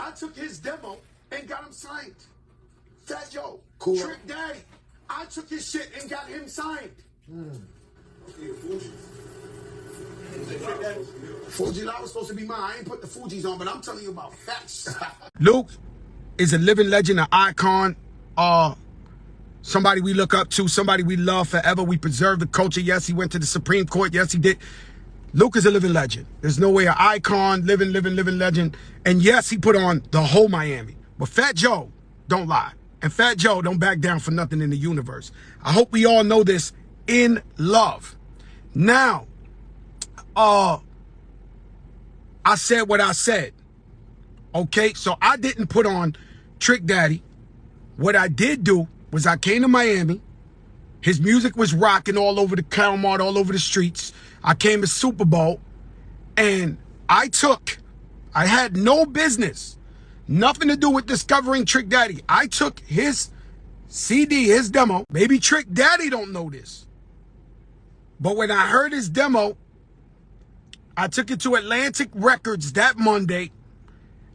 I took his demo and got him signed. Fat Joe, Cool. Trick Daddy. I took his shit and got him signed. Fuji Law was supposed to be mine. I ain't put the Fugees on, but I'm telling you about facts. Luke is a living legend, an icon, uh, somebody we look up to, somebody we love forever. We preserve the culture. Yes, he went to the Supreme Court. Yes, he did. Luke is a living legend. There's no way an icon, living, living, living legend. And yes, he put on the whole Miami. But Fat Joe, don't lie. And Fat Joe don't back down for nothing in the universe. I hope we all know this in love. Now, uh, I said what I said. Okay, so I didn't put on Trick Daddy. What I did do was I came to Miami. His music was rocking all over the Calmart, all over the streets. I came to Super Bowl and I took, I had no business, nothing to do with discovering Trick Daddy. I took his CD, his demo. Maybe Trick Daddy don't know this. But when I heard his demo, I took it to Atlantic Records that Monday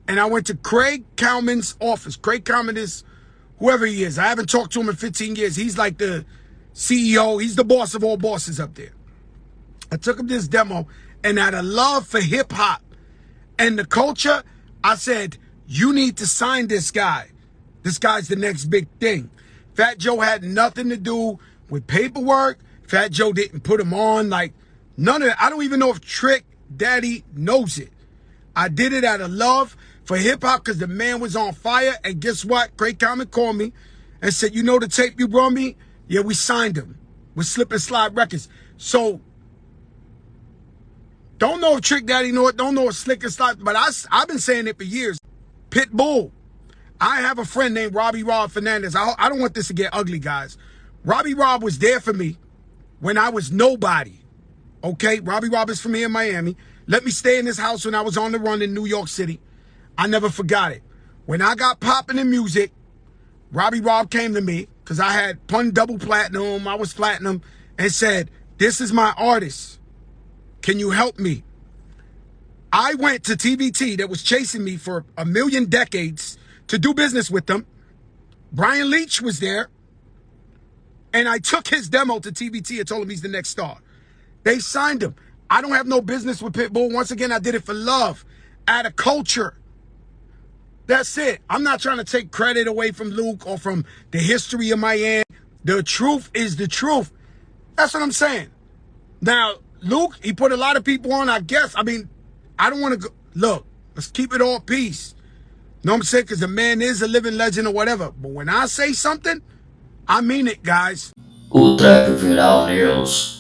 and I went to Craig Kallman's office. Craig Kallman is whoever he is. I haven't talked to him in 15 years. He's like the CEO. He's the boss of all bosses up there. I took him this demo and out of love for hip hop and the culture, I said, you need to sign this guy. This guy's the next big thing. Fat Joe had nothing to do with paperwork. Fat Joe didn't put him on. Like, none of that. I don't even know if Trick Daddy knows it. I did it out of love for hip hop because the man was on fire. And guess what? Craig Kallman called me and said, You know the tape you brought me? Yeah, we signed him with Slip and Slide Records. So, don't know if Trick Daddy know it, don't know if Slick and Slide, but I, I've been saying it for years. Pitbull. I have a friend named Robbie Rob Fernandez. I, I don't want this to get ugly, guys. Robbie Rob was there for me when I was nobody. Okay, Robbie Rob is from here in Miami. Let me stay in this house when I was on the run in New York City. I never forgot it. When I got popping in music, Robbie Rob came to me because I had Pun double platinum, I was platinum, and said, This is my artist. Can you help me? I went to TVT that was chasing me for a million decades to do business with them. Brian Leach was there. And I took his demo to TVT and told him he's the next star. They signed him. I don't have no business with Pitbull. Once again, I did it for love, out of culture. That's it. I'm not trying to take credit away from Luke or from the history of Miami. The truth is the truth. That's what I'm saying. Now, Luke, he put a lot of people on, I guess. I mean, I don't want to go. Look, let's keep it all peace. what I'm saying? Because the man is a living legend or whatever. But when I say something, I mean it, guys. Viral News.